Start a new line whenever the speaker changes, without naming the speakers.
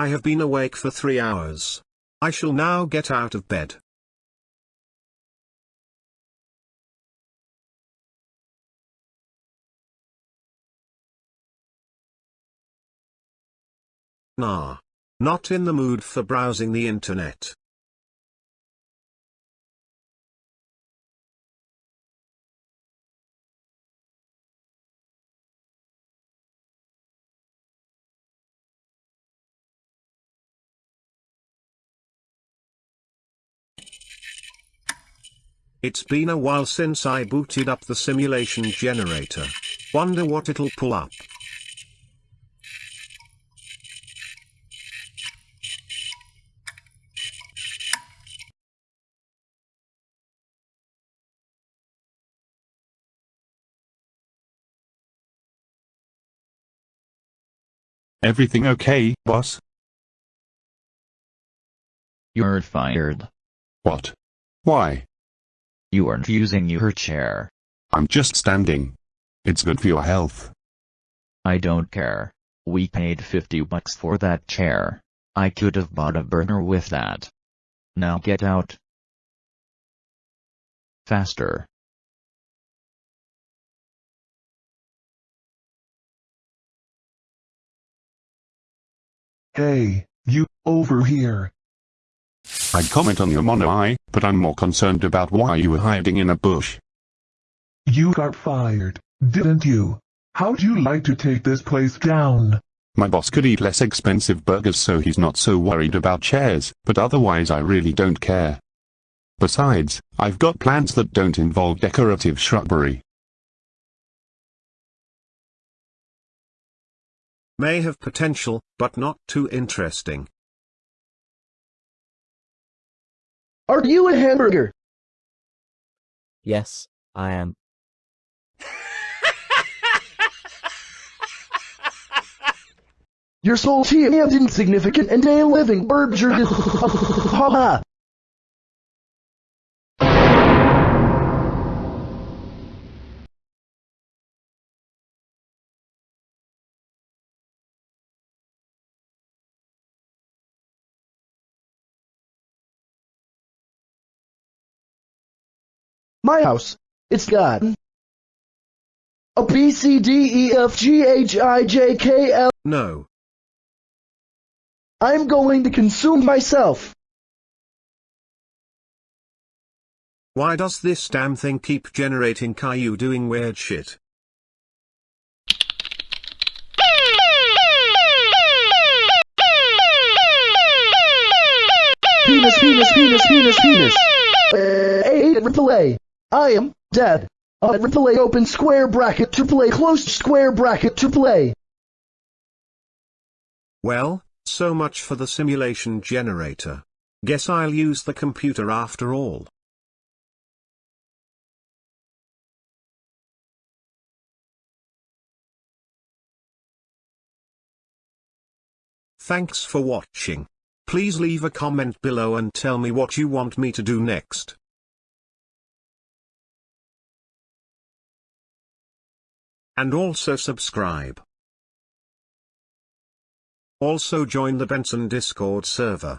I have been awake for three hours. I shall now get out of bed. Nah. Not in the mood for browsing the internet. It's been a while since I booted up the simulation generator. Wonder what it'll pull up.
Everything okay, boss?
You're fired.
What? Why?
You aren't using your chair.
I'm just standing. It's good for your health.
I don't care. We paid 50 bucks for that chair. I could have bought a burner with that. Now get out. Faster.
Hey, you, over here.
I'd comment on your mono eye, but I'm more concerned about why you were hiding in a bush.
You got fired, didn't you? How'd you like to take this place down?
My boss could eat less expensive burgers so he's not so worried about chairs, but otherwise I really don't care. Besides, I've got plans that don't involve decorative shrubbery.
May have potential, but not too interesting.
Are you a hamburger?
Yes, I am.
You're salty and insignificant and a living burger. My house. It's got a B C D E F G H I J K L.
No.
I'm going to consume myself.
Why does this damn thing keep generating Caillou doing weird shit?
Penis, penis, penis, penis, penis. Uh, A triple A. I am dead. A triple A open square bracket triple A closed square bracket triple A.
Well, so much for the simulation generator. Guess I'll use the computer after all. Thanks for watching. Please leave a comment below and tell me what you want me to do next. And also subscribe. Also join the Benson Discord server.